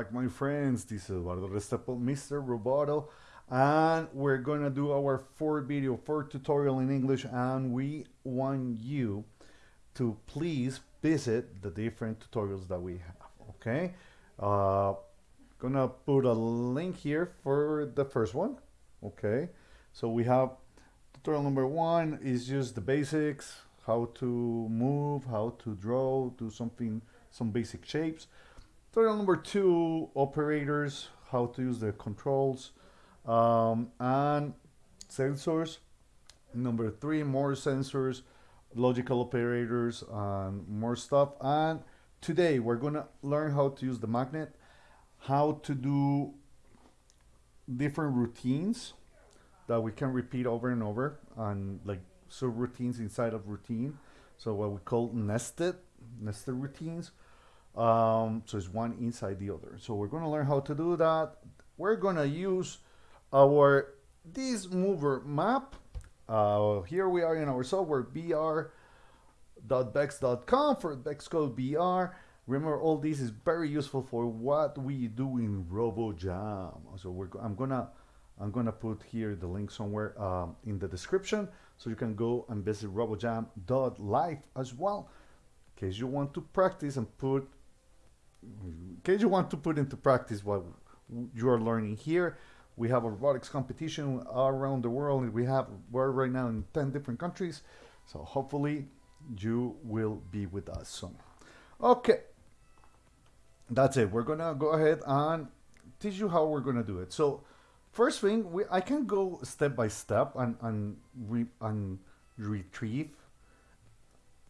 back my friends, this is Eduardo Restrepo, Mr. Roboto and we're gonna do our fourth video, fourth tutorial in English and we want you to please visit the different tutorials that we have, okay? Uh, gonna put a link here for the first one, okay? So we have tutorial number one is just the basics, how to move, how to draw, do something, some basic shapes. Tutorial number two, operators, how to use the controls um, and sensors. Number three, more sensors, logical operators, and more stuff. And today we're gonna learn how to use the magnet, how to do different routines that we can repeat over and over, and like subroutines inside of routine. So what we call nested, nested routines. Um, so it's one inside the other. So we're going to learn how to do that. We're going to use our Disk Mover map. Uh, here we are in our software vr.vex.com for VEXcode VR. Remember, all this is very useful for what we do in RoboJam. So we're, I'm gonna I'm gonna put here the link somewhere um, in the description, so you can go and visit RoboJam.live as well, in case you want to practice and put case you want to put into practice what you are learning here. We have a robotics competition around the world. We have we're right now in 10 different countries. So hopefully you will be with us soon. Okay. That's it. We're gonna go ahead and teach you how we're gonna do it. So first thing, we, I can go step by step and and, re, and retrieve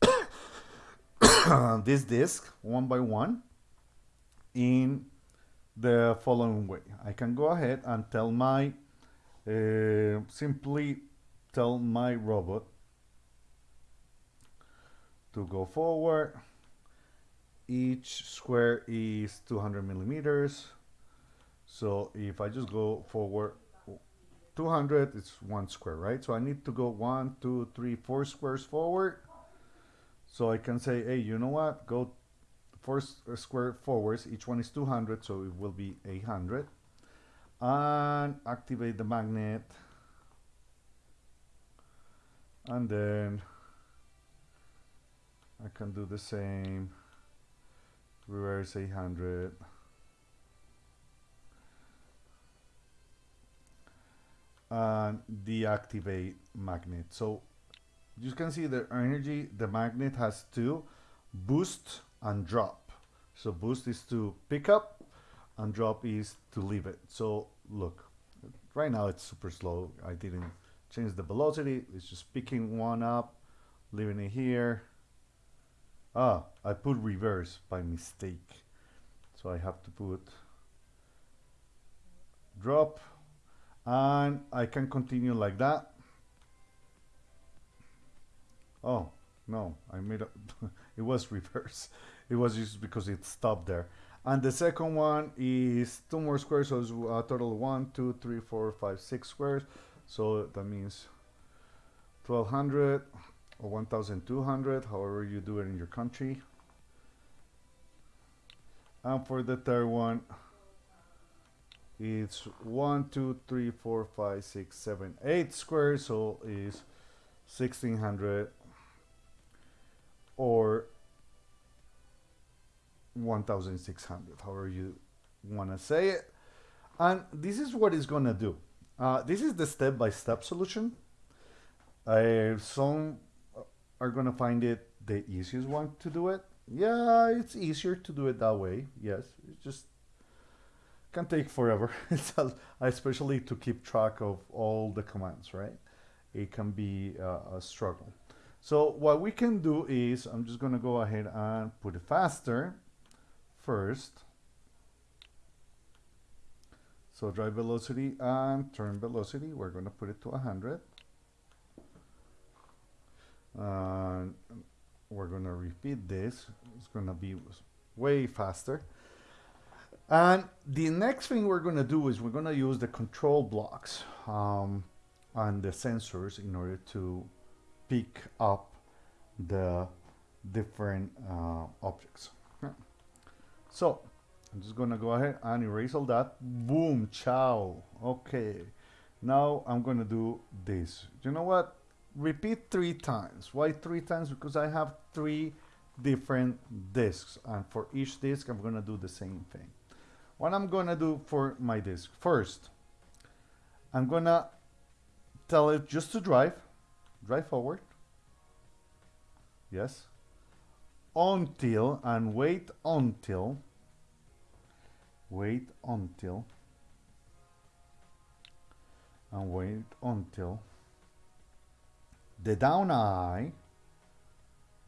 this disk one by one in the following way. I can go ahead and tell my, uh, simply tell my robot to go forward. Each square is 200 millimeters. So if I just go forward 200, it's one square, right? So I need to go one, two, three, four squares forward. So I can say, hey, you know what? Go four uh, square forwards, each one is 200, so it will be 800. And activate the magnet. And then I can do the same, reverse 800. And deactivate magnet. So you can see the energy the magnet has to boost and drop. So boost is to pick up and drop is to leave it. So look, right now it's super slow. I didn't change the velocity. It's just picking one up, leaving it here. Ah, I put reverse by mistake. So I have to put drop and I can continue like that. Oh, no, I made up, it was reverse. It was just because it stopped there. And the second one is two more squares, so it's a total one, two, three, four, five, six squares. So that means 1200 or 1200, however you do it in your country. And for the third one, it's one, two, three, four, five, six, seven, eight squares, so is 1600 1600 however you want to say it. And this is what it's going to do. Uh, this is the step-by-step -step solution. Uh, some are going to find it the easiest one to do it. Yeah it's easier to do it that way yes. It just can take forever. Especially to keep track of all the commands right? It can be uh, a struggle. So what we can do is I'm just going to go ahead and put it faster first. So drive velocity and turn velocity, we're going to put it to 100. And we're going to repeat this. It's going to be way faster. And the next thing we're going to do is we're going to use the control blocks um, and the sensors in order to pick up the different uh, objects. So I'm just gonna go ahead and erase all that. Boom, ciao. Okay. Now I'm gonna do this. You know what? Repeat three times. Why three times? Because I have three different disks and for each disk I'm gonna do the same thing. What I'm gonna do for my disk? First, I'm gonna tell it just to drive, drive forward. Yes. Until and wait until wait until and wait until the down eye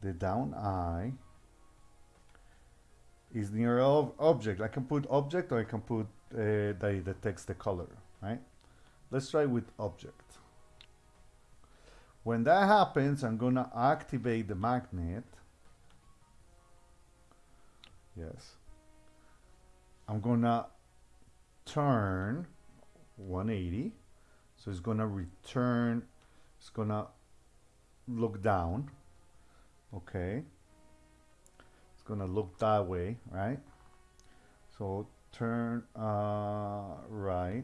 the down eye is near of object. I can put object or I can put uh, that detects the color right? Let's try with object. When that happens I'm gonna activate the magnet yes. I'm gonna turn 180 so it's gonna return it's gonna look down. Okay. It's gonna look that way right? So turn uh, right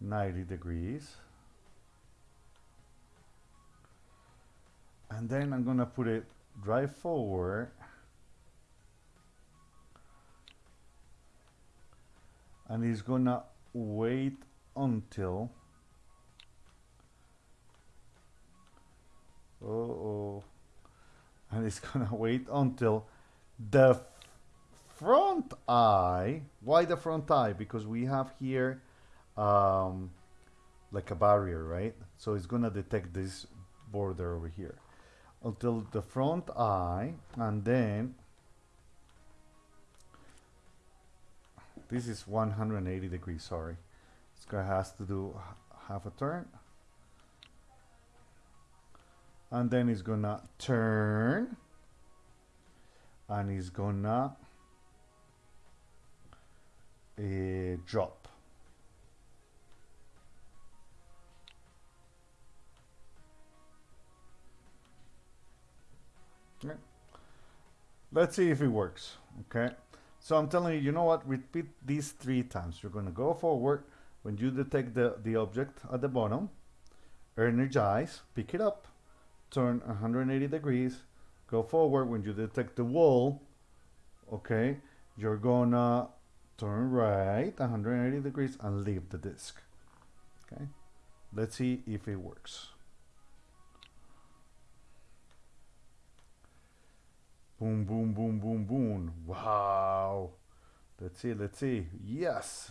90 degrees. And then I'm gonna put it drive forward and he's gonna wait until uh oh and he's gonna wait until the front eye why the front eye? Because we have here um, like a barrier right? So it's gonna detect this border over here. Until the front eye and then this is 180 degrees sorry. This guy has to do half a turn. And then he's gonna turn. And he's gonna uh, drop. Okay. let's see if it works okay so I'm telling you, you know what? Repeat these three times. You're going to go forward when you detect the, the object at the bottom, energize, pick it up, turn 180 degrees, go forward when you detect the wall, okay, you're gonna turn right 180 degrees and leave the disk. Okay, let's see if it works. Boom, boom, boom, boom, boom. Wow. Let's see, let's see. Yes.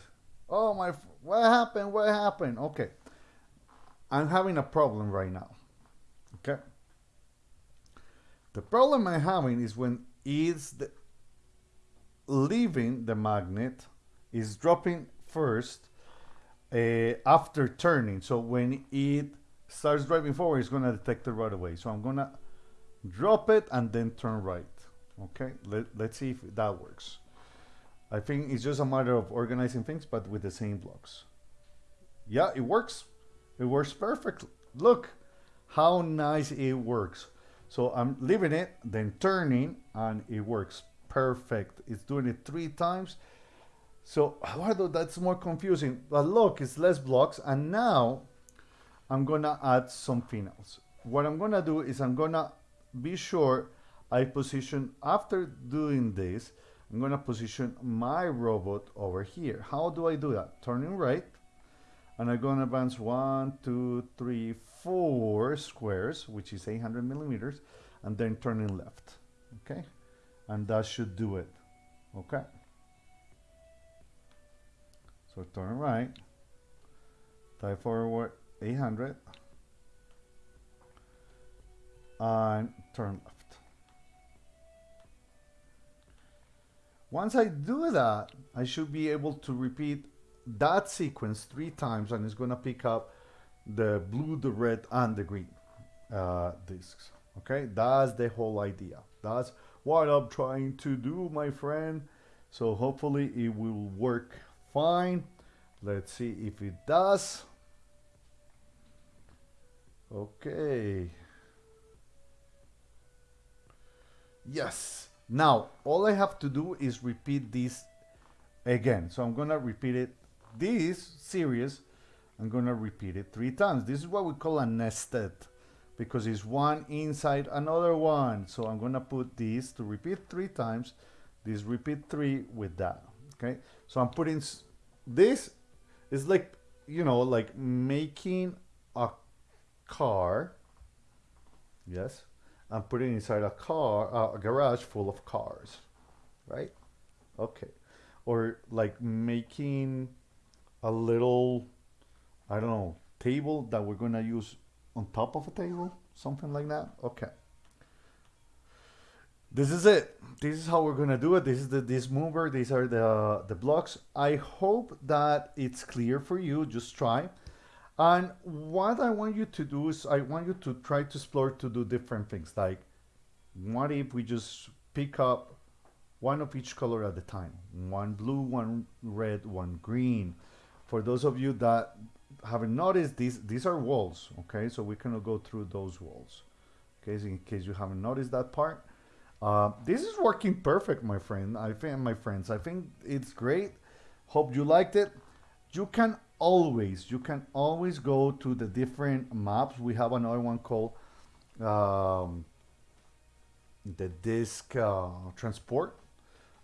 Oh my, what happened? What happened? Okay. I'm having a problem right now. Okay. The problem I'm having is when it's the, leaving the magnet is dropping first uh, after turning. So when it starts driving forward, it's going to detect it right away. So I'm going to drop it and then turn right. Okay, Let, let's see if that works. I think it's just a matter of organizing things, but with the same blocks. Yeah, it works. It works perfectly. Look how nice it works. So I'm leaving it, then turning, and it works perfect. It's doing it three times. So Eduardo, that's more confusing. But look, it's less blocks. And now I'm gonna add something else. What I'm gonna do is I'm gonna be sure I position, after doing this, I'm gonna position my robot over here. How do I do that? Turning right, and I'm gonna advance one, two, three, four squares, which is 800 millimeters, and then turning left, okay? And that should do it, okay? So turn right, tie forward 800, and turn left. Once I do that, I should be able to repeat that sequence three times and it's to pick up the blue, the red, and the green uh, discs. Okay, that's the whole idea. That's what I'm trying to do, my friend. So hopefully it will work fine. Let's see if it does. Okay. Yes, Now, all I have to do is repeat this again. So I'm gonna repeat it, this series, I'm gonna repeat it three times. This is what we call a nested because it's one inside another one. So I'm gonna put this to repeat three times, this repeat three with that, okay? So I'm putting, this is like, you know, like making a car, yes? I'm putting inside a car, uh, a garage full of cars, right? Okay. Or like making a little, I don't know, table that we're gonna use on top of a table, something like that. Okay. This is it. This is how we're gonna do it. This is the Disk Mover. These are the the blocks. I hope that it's clear for you. Just try. And what I want you to do is I want you to try to explore to do different things. Like, what if we just pick up one of each color at a time? One blue, one red, one green. For those of you that haven't noticed, these these are walls. Okay, so we cannot go through those walls. Okay, so in case you haven't noticed that part. Uh, this is working perfect, my friend. I think, my friends, I think it's great. Hope you liked it. You can always, you can always go to the different maps. We have another one called um, the disk uh, transport.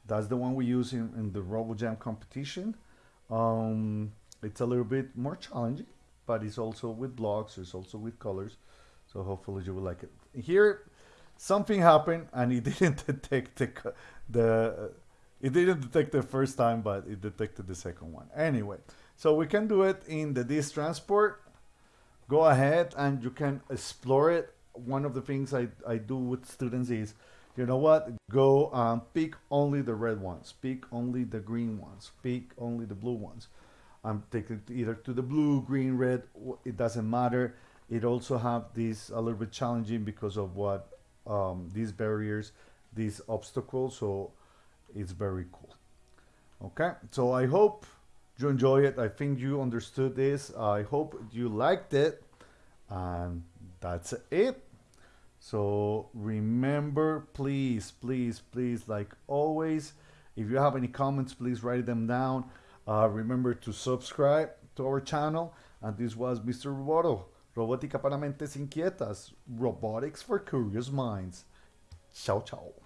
That's the one we use in, in the RoboJam competition. Um, it's a little bit more challenging, but it's also with blocks. It's also with colors. So hopefully you will like it. Here, something happened and it didn't detect the, the it didn't detect the first time, but it detected the second one. Anyway, so we can do it in the disk transport. Go ahead and you can explore it. One of the things I, I do with students is, you know what, go um, pick only the red ones, pick only the green ones, pick only the blue ones. I'm taking either to the blue, green, red, it doesn't matter. It also have this a little bit challenging because of what um, these barriers, these obstacles. So it's very cool. Okay, so I hope you enjoy it. I think you understood this. I hope you liked it. And that's it. So remember, please, please, please, like always, if you have any comments, please write them down. Uh, remember to subscribe to our channel. And this was Mr. Roboto. Robótica para mentes inquietas. Robotics for curious minds. Ciao, ciao.